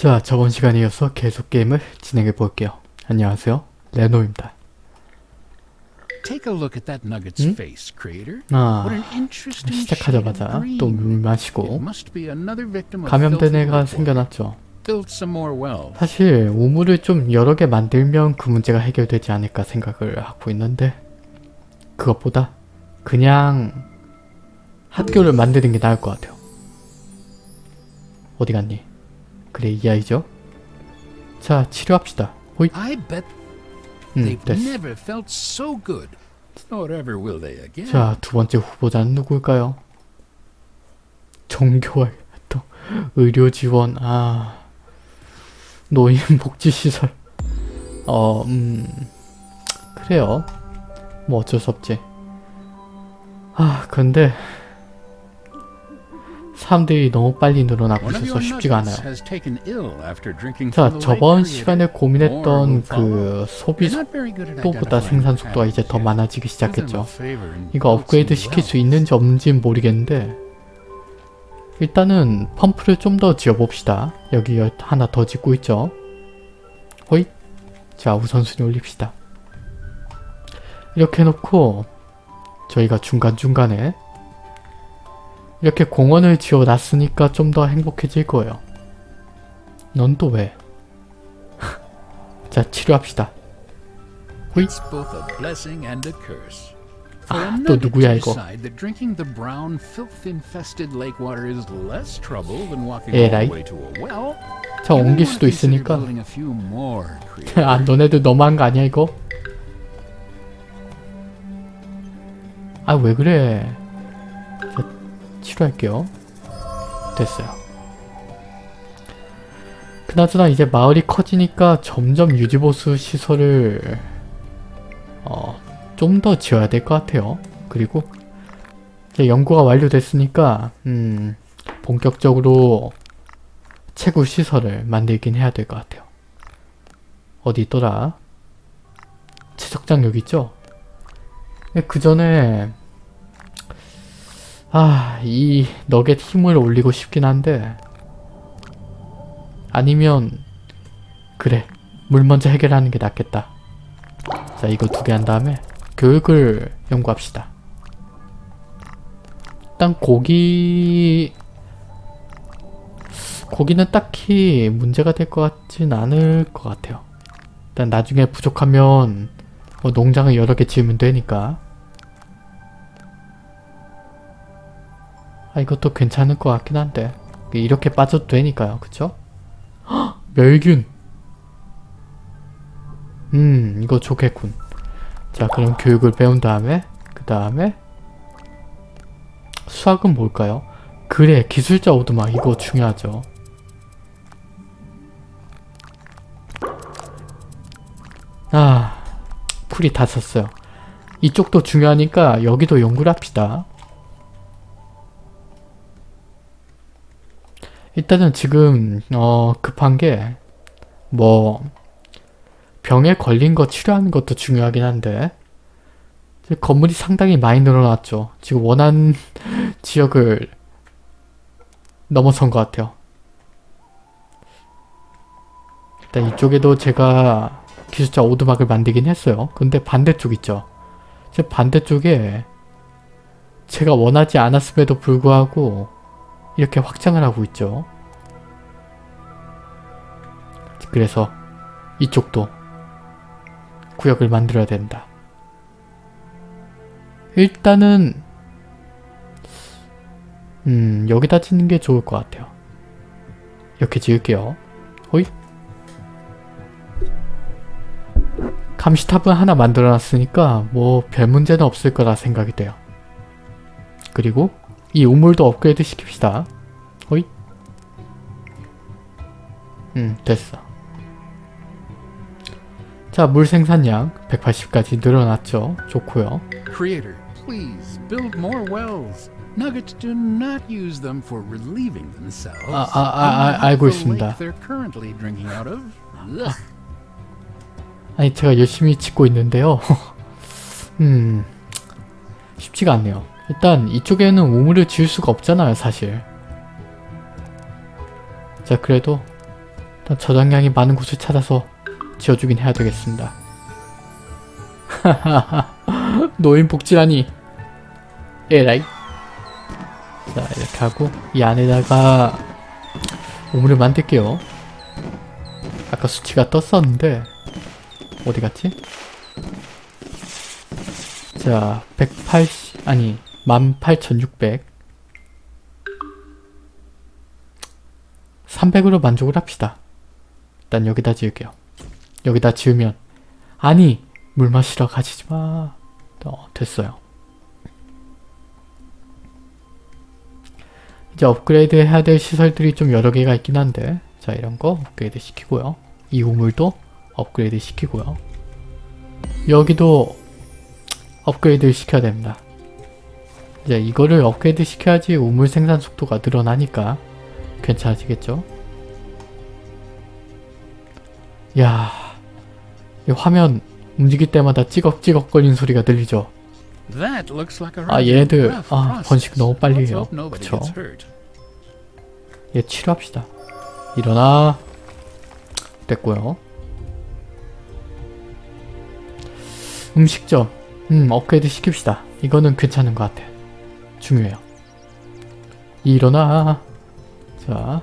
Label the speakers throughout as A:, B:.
A: 자, 저번 시간에 이어서 계속 게임을 진행해 볼게요. 안녕하세요. 레노입니다.
B: Take a look at that nugget's
A: 음?
B: face, creator.
A: 아, 시작하자마자
B: shade of green.
A: 또물
B: It
A: 마시고 감염된 애가. 생겨났죠. 사실 우물을 좀 여러 개 만들면 그 문제가 해결되지 않을까 생각을 하고 있는데 그것보다 그냥 학교를 만드는 게 나을 것 같아요. 어디 갔니? 그래 이 아이죠? 자 치료합시다. 호잇
B: I bet
A: 음
B: they've
A: 됐어.
B: never felt so good. Nor ever will they again.
A: 자, 두 번째 후보자는 누굴까요? 종교와 또 의료 지원, 아, 노인 복지 시설. 어, 음, 그래요. 뭐 어쩔 수 없지. 아, 근데 사람들이 너무 빨리 늘어나고 있어서 쉽지가 않아요. 자, 저번. 시간에 고민했던. 그 소비 속도보다 생산 속도가 이제 더. 많아지기 시작했죠. 이거 업그레이드 시킬 수. 있는지 없는지는 모르겠는데 일단은 펌프를 좀 더 지어봅시다. 여기 여- 하나 더 짓고 있죠. 호잇 자 우선순위 올립시다. 이렇게 해놓고 저희가 중간중간에 이렇게 공원을 지어놨으니까 좀 더 행복해질 거예요. 넌 또 왜? 자 치료합시다.
B: For
A: 아, 또 누구야, 이거? 에라이. 자 옮길 수도 있으니까. 아 너네들 너무한 거 아니야 이거? 아 왜 그래 자, 치료할게요 됐어요 그나저나 이제 마을이 커지니까 점점 유지보수 시설을 어, 좀 더 지어야 될 것 같아요 그리고 이제 연구가 완료됐으니까 음, 본격적으로 채굴 시설을 만들긴 해야 될 것 같아요 어디 있더라? 채석장 여기 있죠? 그 전에 아, 이 너겟 힘을 올리고 싶긴 한데 아니면 그래, 물 먼저 해결하는 게 낫겠다. 자, 이거 두 개 한 다음에 교육을 연구합시다. 일단 고기 고기는 딱히 문제가 될 것 같진 않을 것 같아요. 일단 나중에 부족하면 뭐 농장을 여러 개 지으면 되니까 아 이것도 괜찮을 것 같긴 한데 이렇게 빠져도 되니까요 그쵸? 헉! 멸균 음 이거 좋겠군 자 그럼 교육을 배운 다음에 그 다음에 수학은 뭘까요? 그래 기술자 오두막 이거 중요하죠 아 풀이 다 썼어요. 이쪽도 중요하니까 여기도 연구를 합시다. 일단은 지금 어 급한 게 뭐 병에 걸린 거 치료하는 것도 중요하긴 한데 건물이 상당히 많이 늘어났죠. 지금 원하는 지역을 넘어선 것 같아요. 일단 이쪽에도 제가 기술자 오두막을 만들긴 했어요. 근데 반대쪽 있죠. 제 반대쪽에 제가 원하지 않았음에도 불구하고 이렇게 확장을 하고 있죠. 그래서 이쪽도 구역을 만들어야 된다. 일단은 음 여기다 짓는 게 좋을 것 같아요. 이렇게 지을게요. 호잇 감시탑은 하나 만들어놨으니까 뭐 별 문제는 없을 거라 생각이 돼요. 그리고 이 우물도 업그레이드 시킵시다. 호잇 음 됐어. 자 물 생산량 180까지 늘어났죠. 좋고요.
B: Creator, please build more wells. Nuggets do not use them for relieving themselves.
A: 아, 아, 아, 아, 알고 있습니다.
B: They're currently drinking out of. Ugh.
A: 아니 제가 열심히 짓고 있는데요. 음 쉽지가 않네요. 일단 이쪽에는 우물을 지을 수가 없잖아요 사실. 자 그래도 일단 저장량이 많은 곳을 찾아서 지어주긴 해야 되겠습니다. 노인 복지라니. 에라이. 자 이렇게 하고 이 안에다가 우물을 만들게요. 아까 수치가 떴었는데 어디 갔지? 자 180... 아니 18,600 300으로 만족을 합시다. 일단 여기다 지을게요. 여기다 지으면 아니 물 마시러 가지지 마. 어, 됐어요. 이제 업그레이드 해야 될 시설들이 좀 여러 개가 있긴 한데 자 이런 거 업그레이드 시키고요. 이 우물도 업그레이드 시키고요. 여기도 업그레이드 시켜야 됩니다. 이제 이거를 업그레이드 시켜야지 우물 생산 속도가 늘어나니까 괜찮아지겠죠? 야, 이 화면 움직일 때마다 찌걱찌걱 거리는 소리가 들리죠? 아, 얘네들 아. 번식 너무 빨리 해요. 그쵸? 얘 치료합시다. 일어나. 됐고요. 음식점. 음, 업그레이드 시킵시다. 이거는 괜찮은 것 같아. 중요해요. 일어나. 자.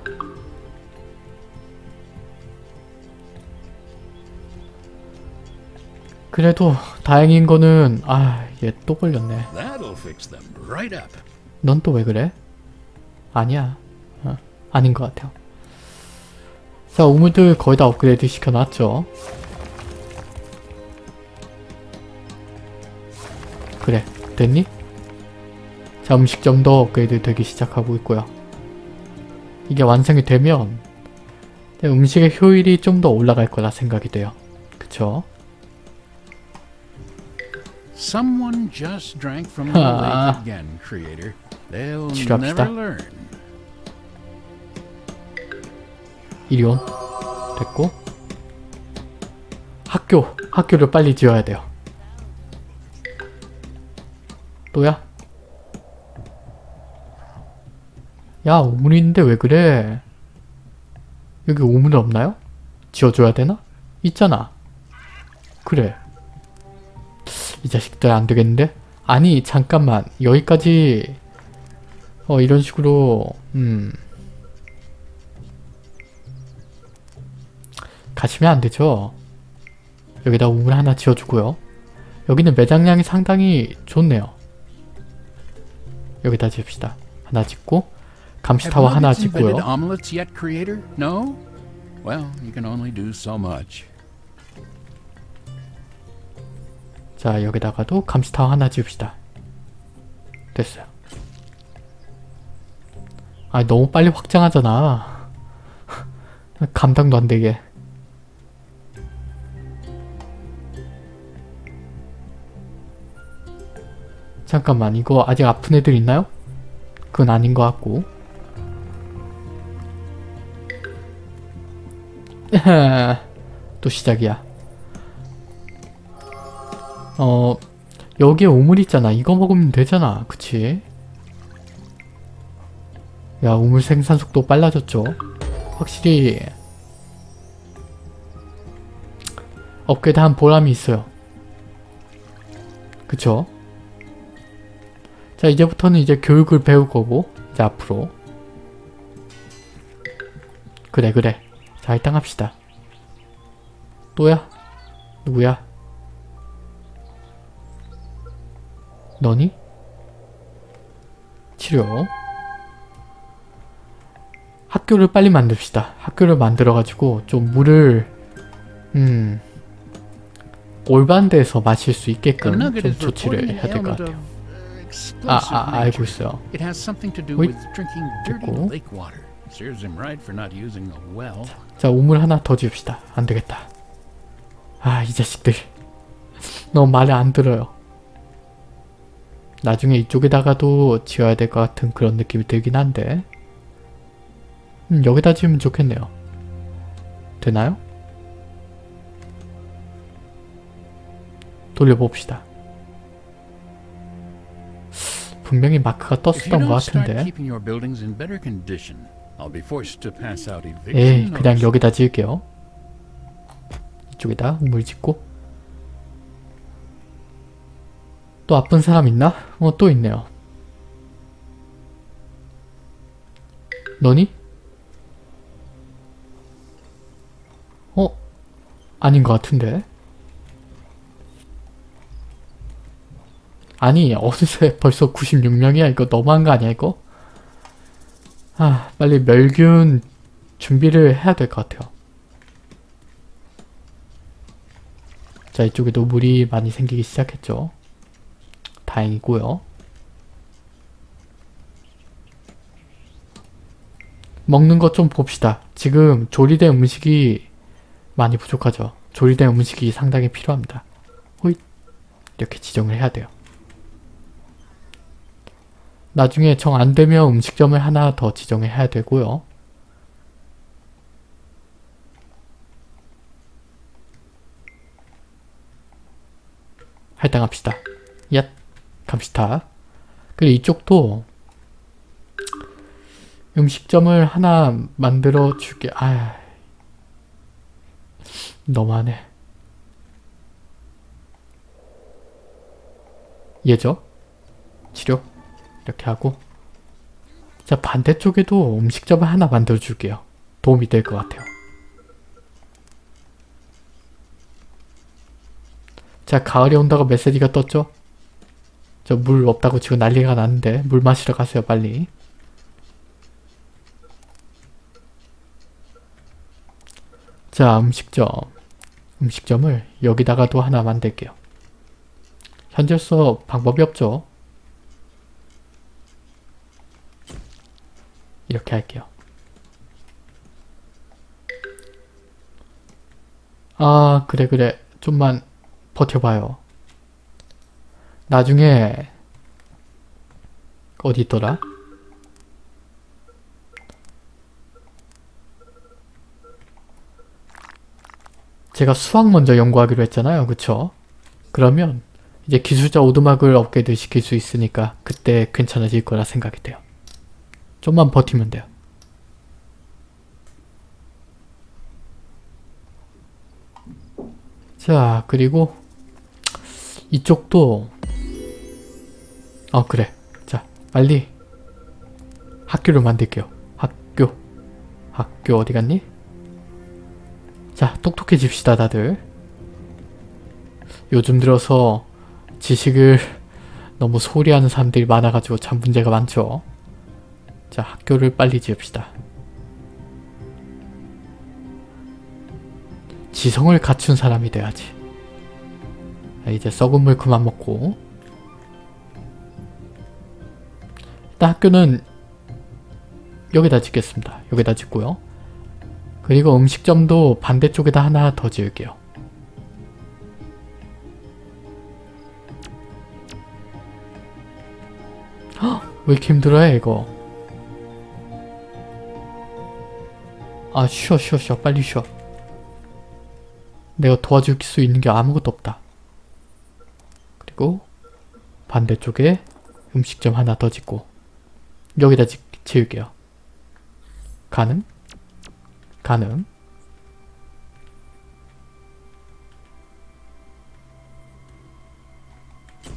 A: 그래도 다행인 거는 아, 얘 또 걸렸네. 넌 또 왜 그래? 아니야. 어, 아닌 것 같아요. 자, 우물들 거의 다 업그레이드 시켜놨죠. 그래, 됐니? 자, 음식점도 업그레이드 되기 시작하고 있고요. 이게 완성이 되면 음식의 효율이 좀 더 올라갈 거라 생각이 돼요. 그쵸?
B: Someone just drank from the
A: Ah.
B: lake again, creator. They'll never learn.
A: 이리온 됐고 학교 학교를 빨리 지어야 돼요 또야? 야 우물인데 왜 그래 여기 우물 없나요? 지어줘야 되나? 있잖아 그래 이 자식들 안 되겠는데? 아니 잠깐만 여기까지 어 이런 식으로 음 가시면 안 되죠. 여기다 우물 하나 지어주고요. 여기는 매장량이 상당히 좋네요. 여기다 지읍시다. 하나 짓고 감시타워 하나 짓고요.
B: yet, creator? No? Well, you can only do so much.
A: 자 여기다가도 감시타워 하나 지읍시다. 됐어요. 아 너무 빨리 확장하잖아. 감당도 안 되게. 잠깐만 이거 아직 아픈 애들 있나요? 그건 아닌 것 같고 또 시작이야 어 여기에 우물 있잖아 이거 먹으면 되잖아 그치? 야 우물 생산 속도 빨라졌죠? 확실히 업그레이드 한 보람이 있어요 그쵸? 자 이제부터는 이제 교육을 배울 거고 이제 앞으로 그래 그래 자 일단 합시다 또야? 누구야? 너니? 치료 학교를 빨리 만듭시다 학교를 만들어가지고 좀 물을 음 데에서 마실 수 있게끔 좀 조치를 해야 될 것 같아요
B: uh,
A: 아, 아 알고. 있어요
B: dirty
A: 됐고. 자 우물 하나 더 지읍시다. 안되겠다. 아 이 자식들. 너무 말을 안 들어요. 나중에 이쪽에다가도 지어야 될 것 같은 그런 느낌이 들긴 한데. 음, 여기다 지으면 좋겠네요. 되나요? 돌려봅시다. 분명히 마크가 떴었던 것 같은데
B: eviction
A: 그냥. 여기다 지을게요. 이쪽에다 우물 짓고 또 아픈 사람 있나? 어 또 있네요. 너니? 어? 아닌 것 같은데? 아니 어느새 벌써 96명이야 이거 너무한 거 아니야 이거? 아 빨리 멸균 준비를 해야 될 것 같아요. 자 이쪽에도 물이 많이 생기기 시작했죠. 다행이고요. 먹는 것 좀 봅시다. 지금 조리된 음식이 많이 부족하죠. 조리된 음식이 상당히 필요합니다. 호잇 이렇게 지정을 해야 돼요. 나중에 정 안되면 음식점을 하나 더 지정을 해야 되고요. 할당합시다. 얏 갑시다. 그리고 이쪽도 음식점을 하나 만들어 줄게. 아 너무하네. 얘죠? 치료 이렇게 하고 자 반대쪽에도 음식점을 하나 만들어 줄게요. 도움이 될 것 같아요. 자 가을이 온다고 메시지가 떴죠? 저 물 없다고 지금 난리가 났는데 물 마시러 가세요 빨리. 자 음식점 음식점을 여기다가 도 하나 만들게요. 현재로서 방법이 없죠. 이렇게 할게요. 아 그래 그래 좀만 버텨봐요. 나중에 어디 있더라? 제가 수학 먼저 연구하기로 했잖아요. 그쵸? 그러면 이제 기술자 오두막을 업그레이드 시킬 수 있으니까 그때 괜찮아질 거라 생각이 돼요. 좀만 버티면 돼요. 자 그리고 이쪽도 어 그래. 자 빨리 학교를 만들게요. 학교. 학교 어디 갔니? 자 똑똑해집시다 다들. 요즘 들어서 지식을 너무 소홀히 하는 사람들이 많아가지고 참 문제가 많죠 자 학교를 빨리 지읍시다. 지성을 갖춘 사람이 돼야지. 자, 이제 썩은 물 그만 먹고. 일단 학교는 여기다 짓겠습니다. 여기다 짓고요. 그리고 음식점도 반대쪽에다 하나 더 지을게요. 헉, 왜 이렇게 힘들어해 이거 아 쉬어 쉬어 쉬어. 빨리 쉬어. 내가 도와줄 수 있는 게 아무것도 없다. 그리고 반대쪽에 음식점 하나 더 짓고 여기다 지, 지을게요. 가능? 가능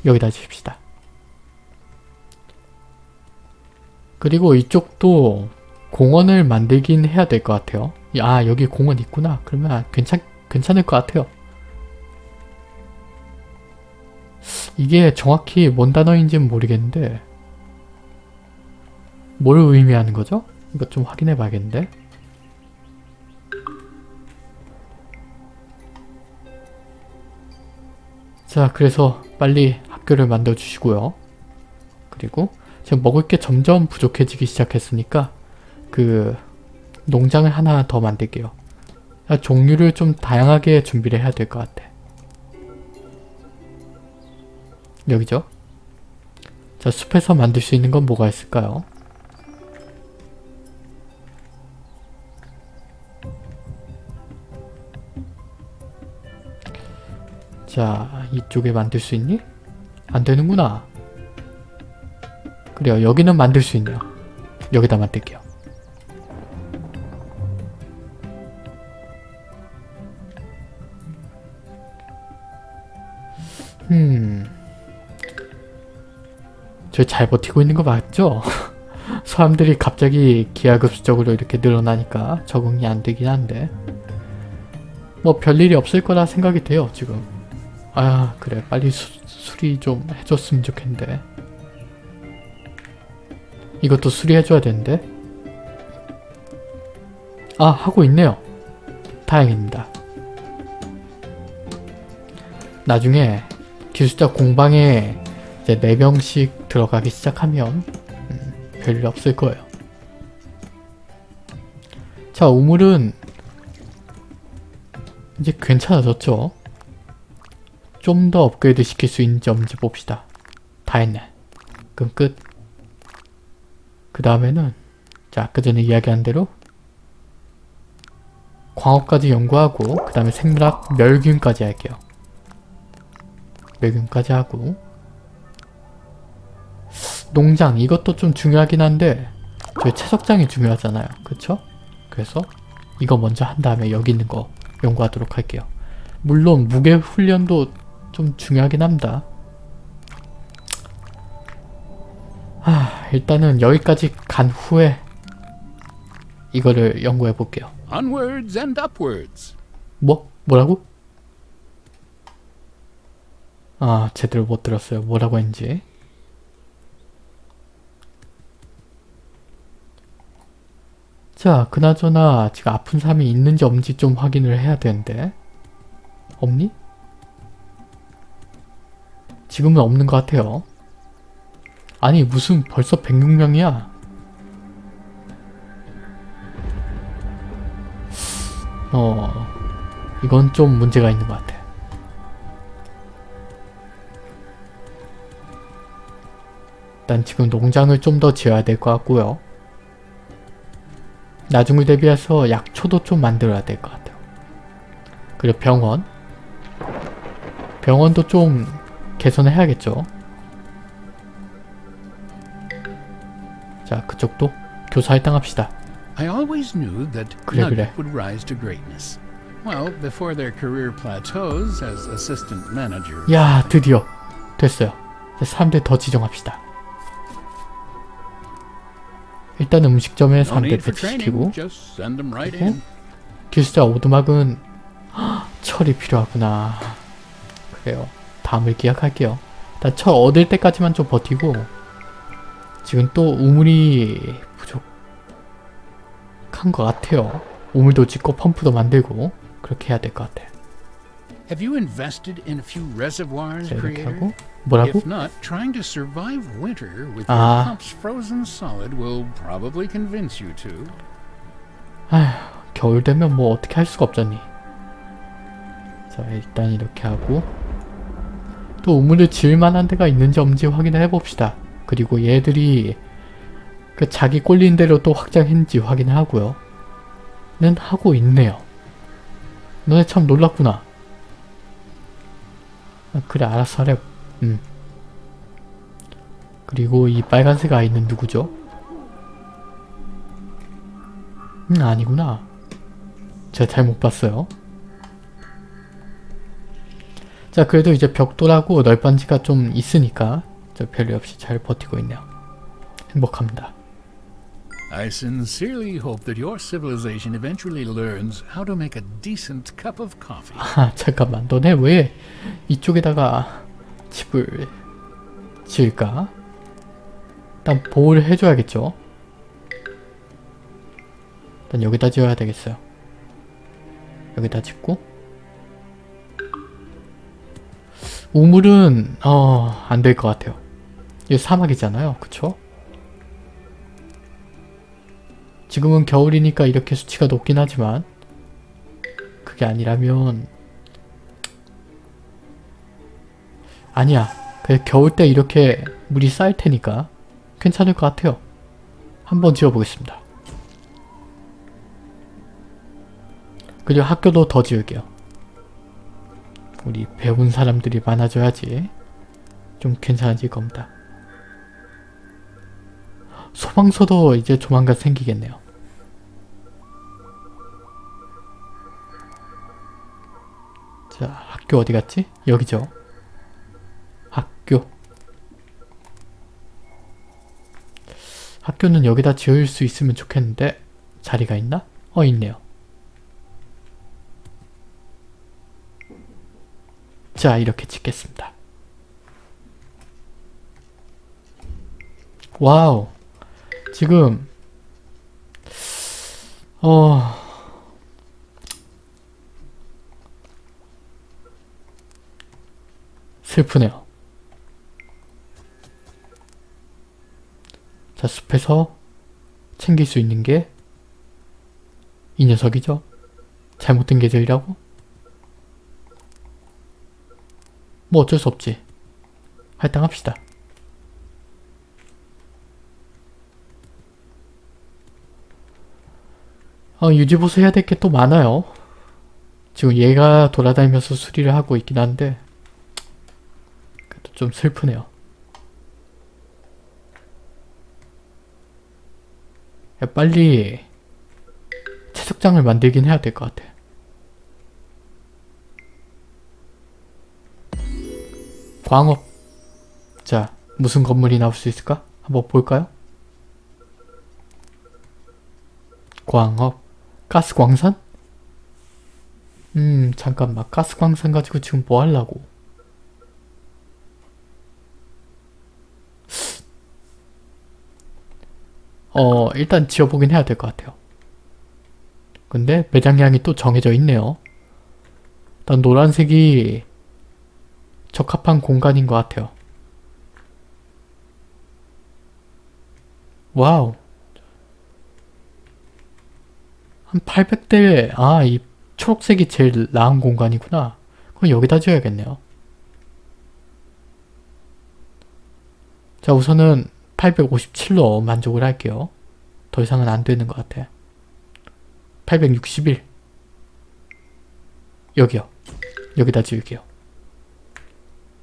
A: 여기다 지읍시다. 그리고 이쪽도 공원을 만들긴 해야 될 것 같아요. 아 여기 공원 있구나. 그러면 괜찮, 괜찮을 것 같아요. 이게 정확히 뭔 단어인지는 모르겠는데 뭘 의미하는 거죠? 이거 좀 확인해 봐야겠는데. 자 그래서 빨리 학교를 만들어 주시고요. 그리고 지금 먹을 게 점점 부족해지기 시작했으니까 그 농장을 하나 더 만들게요. 아, 종류를 좀 다양하게 준비를 해야 될 것 같아. 여기죠? 자 숲에서 만들 수 있는 건 뭐가 있을까요? 자 이쪽에 만들 수 있니? 안 되는구나. 그래요 여기는 만들 수 있네요. 여기다 만들게요 음. 저 잘 버티고 있는 거 맞죠? 사람들이 갑자기 기하급수적으로 이렇게 늘어나니까 적응이 안 되긴 한데. 뭐 별일이 없을 거라 생각이 돼요 지금. 아 그래. 빨리 수, 수리 좀 해줬으면 좋겠는데. 이것도 수리해줘야 되는데. 아 하고 있네요. 다행입니다. 나중에 기술자 공방에 이제 4명씩 들어가기 시작하면 음, 별일 없을 거예요. 자, 우물은 이제 괜찮아졌죠? 좀 더 업그레이드 시킬 수 있는지 없는지 봅시다. 다 했네. 그럼 끝. 그 다음에는 자, 아까 전에 이야기한 대로 광업까지 연구하고 그 다음에 생물학 멸균까지 할게요. 멸균까지 하고 농장 이것도 좀 중요하긴 한데 저희 채석장이 중요하잖아요 그쵸? 그래서 이거 먼저 한 다음에 여기 있는 거 연구하도록 할게요 물론 무게 훈련도 좀 중요하긴 합니다 아 일단은 여기까지 간 후에 이거를 연구해 볼게요
B: Onwards and upwards.
A: 뭐? 뭐라고? 아 제대로 못 들었어요. 뭐라고 했는지. 자 그나저나 지금 아픈 사람이 있는지 없는지 좀 확인을 해야 되는데. 없니? 지금은 없는 것 같아요. 아니 무슨 벌써 106명이야? 어 이건 좀 문제가 있는 것 같아 일단 지금 농장을 좀 더 지어야 될 것 같고요 나중을 대비해서 약초도 좀 만들어야 될 것 같아요. 그리고 병원. 병원도 좀 개선을 해야겠죠. 자, 그쪽도 교사 할당합시다.
B: I always knew that
A: 그래, 그래.
B: would rise to greatness. Well, before their career plateaus as assistant manager.
A: 야, 드디어 됐어요. 이제 사람들 더 지정합시다. 일단 음식점에
B: No
A: 사람들
B: need for training.
A: 배치시키고
B: Just send them right
A: 그리고. 기술자 오두막은 헉, 철이 필요하구나. 그래요. 다음을 기약할게요. 일단 철 얻을 때까지만 좀 버티고 지금 또 우물이 부족한 것 같아요. 우물도 짓고 펌프도 만들고 그렇게 해야 될 것 같아.
B: Have you invested in a few reservoirs,
A: 자 이렇게? 하고 뭐라고?
B: If not, trying to survive winter with
A: Ah.
B: your pumps frozen solid will probably convince you to.
A: 아휴 겨울 되면 뭐 어떻게 할 수가 없잖니. 자 일단 이렇게 하고 또 우물을 지을 만한 데가 있는지 없는지 확인을 해봅시다. 그리고 얘들이 그 자기 꼴린 대로 또 확장했는지 확인을 하고요. 는 하고 있네요. 너네 참 놀랐구나. 아, 그래 알았어 하래. 음. 그리고 이 빨간색 아이는 누구죠? 음 아니구나. 제가 잘 못 봤어요. 자 그래도 이제 벽돌하고 널빤지가 좀 있으니까 저 별일 없이 잘 버티고 있네요. 행복합니다.
B: I sincerely hope that your civilization eventually learns how to make a decent cup of coffee.
A: 아 잠깐만 너네 왜 이쪽에다가 집을 지을까? 일단 보호를 해줘야겠죠? 일단 여기다 지어야 되겠어요. 여기다 짓고 우물은 어... 안 될 것 같아요. 이거 사막이잖아요. 그쵸? 지금은 겨울이니까 이렇게 수치가 높긴 하지만 그게 아니라면 아니야. 그 겨울 때 이렇게 물이 쌓일 테니까 괜찮을 것 같아요. 한번 지어보겠습니다. 그리고 학교도 더 지을게요. 우리 배운 사람들이 많아져야지 좀 괜찮아질 겁니다. 소방서도 이제 조만간 생기겠네요. 자, 학교 어디 갔지? 여기죠. 학교. 학교는 여기다 지을 수 있으면 좋겠는데 자리가 있나? 어 있네요. 자 이렇게 짓겠습니다. 와우 지금 어 슬프네요. 자, 숲에서 챙길 수 있는 게 이 녀석이죠? 잘못된 계절이라고? 뭐 어쩔 수 없지. 할당합시다. 어, 유지보수 해야 될 게 또 많아요. 지금 얘가 돌아다니면서 수리를 하고 있긴 한데 그래도 좀 슬프네요. 야, 빨리 채석장을 만들긴 해야 될 것 같아. 광업. 자, 무슨 건물이 나올 수 있을까? 한번 볼까요? 광업. 가스 광산? 음, 잠깐만. 가스 광산 가지고 지금 뭐 하려고? 어, 일단 지어보긴 해야 될 것 같아요. 근데 매장량이 또 정해져 있네요. 일단 노란색이 적합한 공간인 것 같아요. 와우. 한 800대, 아, 이 초록색이 제일 나은 공간이구나. 그럼 여기다 지어야겠네요. 자, 우선은 857로 만족을 할게요. 더 이상은 안 되는 것 같아. 861. 여기요. 여기다 지울게요.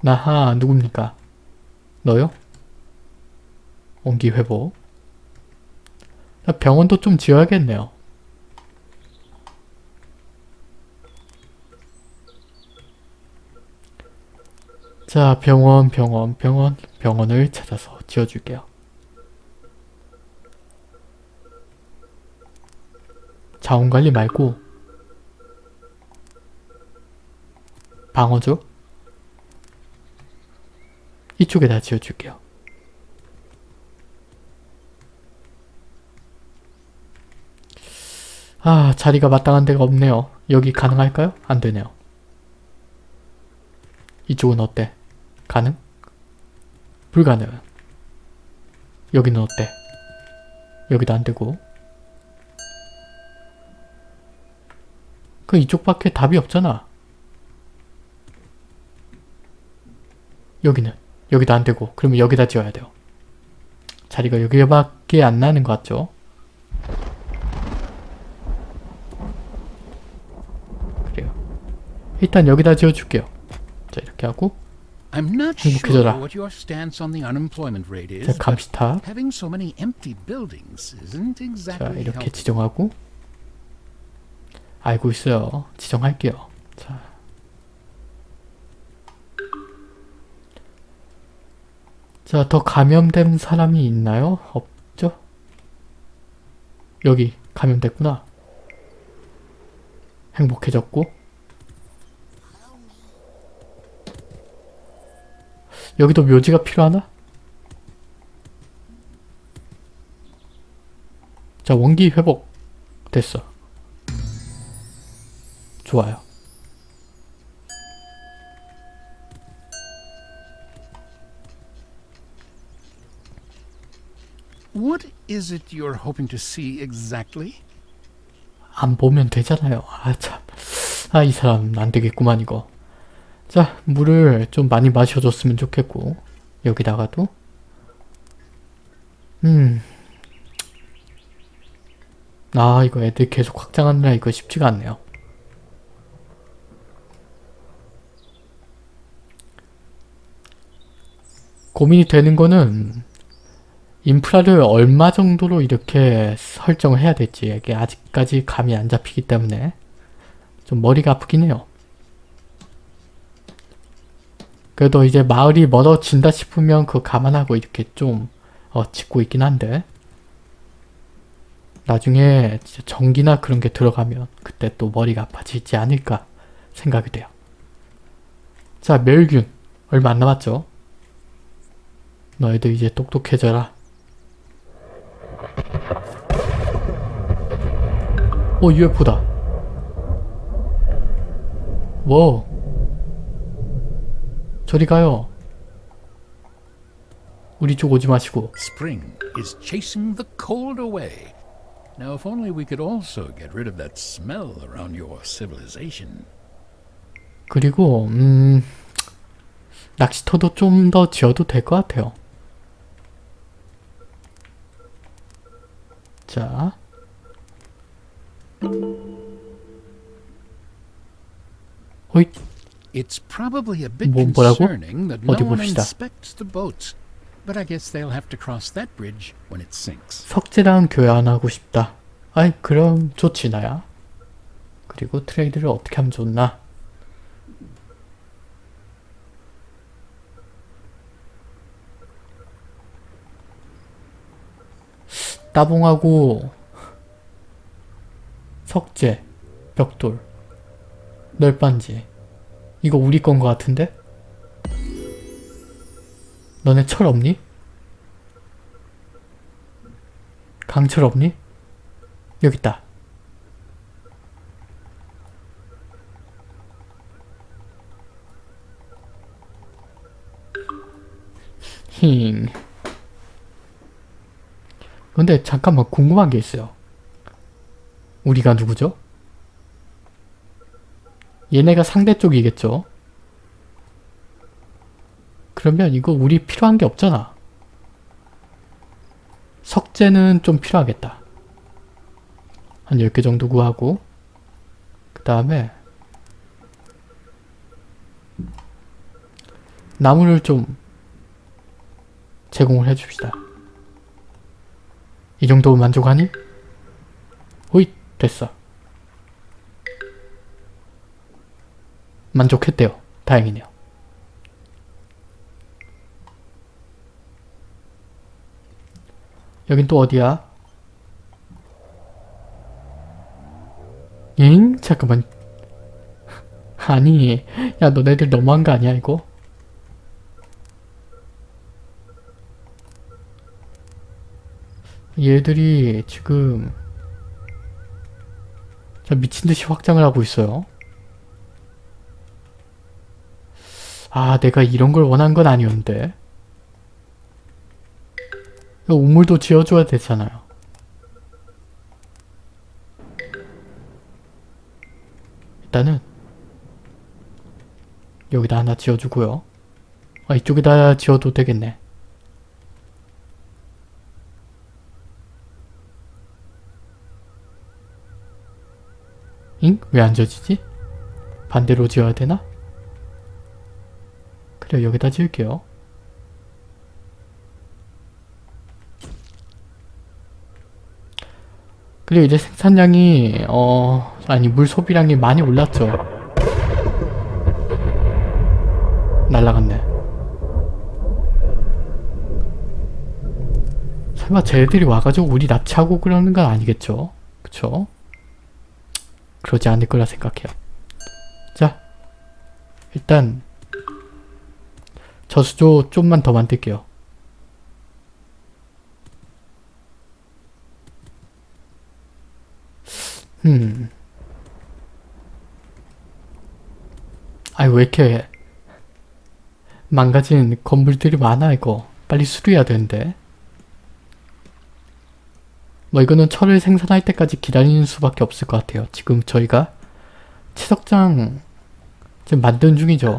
A: 나하, 누굽니까? 너요? 온기 회복. 자, 병원도 좀 지어야겠네요. 자, 병원, 병원, 병원, 병원을 찾아서 지어줄게요. 자원관리 말고 방어죠? 이쪽에다 지어줄게요. 아, 자리가 마땅한 데가 없네요. 여기 가능할까요? 안 되네요. 이쪽은 어때? 가능? 불가능. 여기는 어때? 여기도 안 되고. 그 이쪽밖에 답이 없잖아. 여기는 여기도 안 되고 그러면 여기다 지어야 돼요. 자리가 여기밖에 안 나는 것 같죠? 그래요. 일단 여기다 지어줄게요. 자 이렇게 하고
B: I'm not
A: 행복해져라.
B: sure what your stance on the unemployment rate
A: 자
B: is, but
A: 감시탑
B: having so many empty buildings isn't
A: 자 이렇게. 지정하고 알고 있어요. 지정할게요. 자. 자, 더 감염된 사람이 있나요? 없죠? 여기 감염됐구나. 행복해졌고 여기도 묘지가 필요하나? 자, 원기 회복 됐어. 좋아요.
B: What is it you're hoping to see exactly?
A: 안 보면 되잖아요. 아, 참. 아, 이 사람 안 되겠구만, 이거. 자, 물을 좀 많이 마셔줬으면 좋겠고. 여기다가도. 음. 아, 이거 애들 계속 확장하느라 이거 쉽지가 않네요. 고민이 되는 거는 인프라를 얼마 정도로 이렇게 설정을 해야 될지 이게 아직까지 감이 안 잡히기 때문에 좀 머리가 아프긴 해요. 그래도 이제 마을이 멀어진다 싶으면 그거 감안하고 이렇게 좀 어, 짓고 있긴 한데 나중에 진짜 전기나 그런 게 들어가면 그때 또 머리가 아파지지 않을까 생각이 돼요. 자, 멸균. 얼마 안 남았죠? 너희들 이제 똑똑해져라. 오, UFO다. 뭐? 저리 가요. 우리 쪽 오지 마시고.
B: Spring is chasing the cold away. Now, if only we could also get rid of that smell around your civilization.
A: 그리고 음 낚시터도 좀 더 지어도 될 것 같아요. 자. 호잇
B: It's probably a bit
A: 뭐,
B: concerning that no
A: 어디
B: one inspects the boats. But I guess they'll have to cross that bridge when it sinks.
A: 석재랑 교환하고 싶다. 아이 그럼 좋지 나야. 그리고 트레이드를 어떻게 하면 좋나? 따봉하고 석재, 벽돌, 널빤지 이거 우리 건 거 같은데? 너네 철 없니? 강철 없니? 여기 있다. 힝. 근데 잠깐만 궁금한 게 있어요. 우리가 누구죠? 얘네가 상대 쪽이겠죠? 그러면 이거 우리 필요한 게 없잖아. 석재는 좀 필요하겠다. 한 10개 정도 구하고 그 다음에 나무를 좀 제공을 해줍시다. 이 정도면 만족하니? 호잇 됐어. 만족했대요. 다행이네요. 여긴 또 어디야? 잉? 잠깐만. 아니, 야 너네들 너무한 거 아니야 이거? 얘들이 지금 자 미친듯이 확장을 하고 있어요. 아 내가 이런 걸 원한 건 아니었는데 우물도 지어줘야 되잖아요. 일단은 여기다 하나 지어주고요. 아 이쪽에다 지어도 되겠네. 잉? 왜 안 지어지지? 반대로 지어야 되나? 그래 여기다 지을게요. 그리고 이제 생산량이 어 아니 물 소비량이 많이 올랐죠. 날라갔네. 설마 쟤들이 와가지고 우리 납치하고 그러는 건 아니겠죠? 그쵸? 그러지 않을 거라 생각해요. 자, 일단 저수조 좀만 더 만들게요. 음. 아이 왜 이렇게 망가진 건물들이 많아 이거 빨리 수리해야 되는데 뭐 이거는 철을 생산할 때까지 기다리는 수밖에 없을 것 같아요 지금 저희가 채석장 지금 만드는 중이죠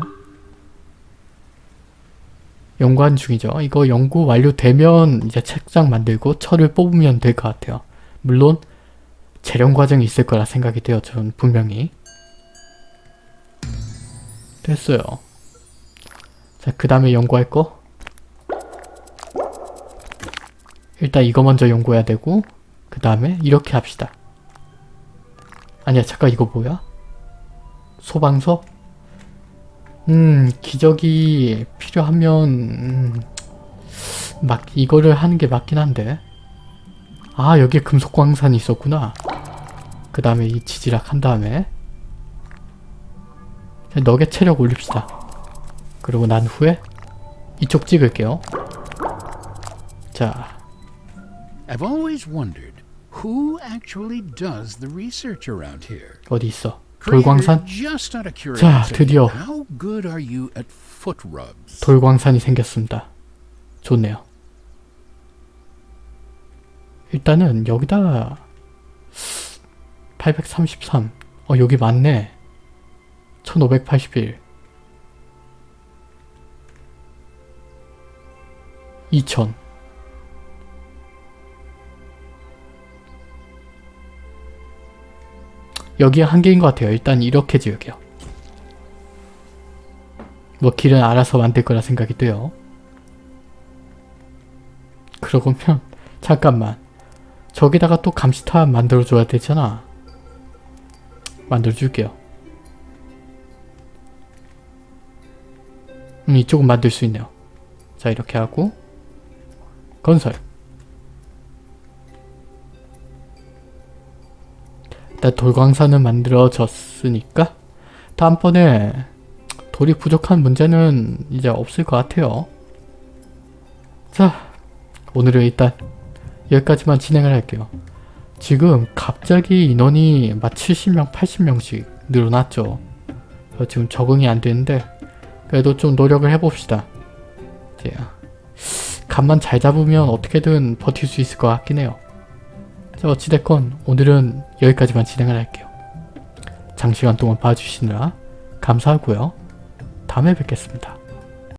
A: 연구하는 중이죠 이거 연구 완료되면 이제 책장 만들고 철을 뽑으면 될 것 같아요 물론 재련 과정이 있을 거라 생각이 돼요. 전 분명히. 됐어요. 자, 그 다음에 연구할 거. 일단 이거 먼저 연구해야 되고 그 다음에 이렇게 합시다. 아니야, 잠깐 이거 뭐야? 소방서? 음, 기적이 필요하면 음, 막 이거를 하는 게 맞긴 한데. 아, 여기에 금속 광산이 있었구나. 그 다음에 이 지지락 한 다음에 자, 너겟 체력 올립시다. 그리고 난 후에 이쪽 찍을게요. 자,
B: I've always wondered who actually does the research around here.
A: 어디 있어? 돌광산?
B: Curiosity,
A: 드디어.
B: how good are you at foot rubs?
A: 돌광산이 생겼습니다. 좋네요. 일단은 여기다 833. 어 여기 맞네. 1581. 2000. 여기에 한계인 것 같아요. 일단 이렇게 지을게요. 뭐 길은 알아서 만들 거라 생각이 돼요. 그러고면 잠깐만 저기다가 또 감시탑 만들어줘야 되잖아. 만들어줄게요. 음 이쪽은 만들 수 있네요. 자 이렇게 하고 건설 일단 돌광산은 만들어졌으니까 다음번에 돌이 부족한 문제는 이제 없을 것 같아요. 자, 오늘은 일단 여기까지만 진행을 할게요. 지금 갑자기 인원이 막 70명, 80명씩 늘어났죠. 지금 적응이 안 되는데 그래도 좀 노력을 해봅시다. 이제 간만 잘 잡으면 어떻게든 버틸 수 있을 것 같긴 해요. 자, 어찌됐건 오늘은 여기까지만 진행을 할게요. 장시간 동안 봐주시느라 감사하고요. 다음에 뵙겠습니다.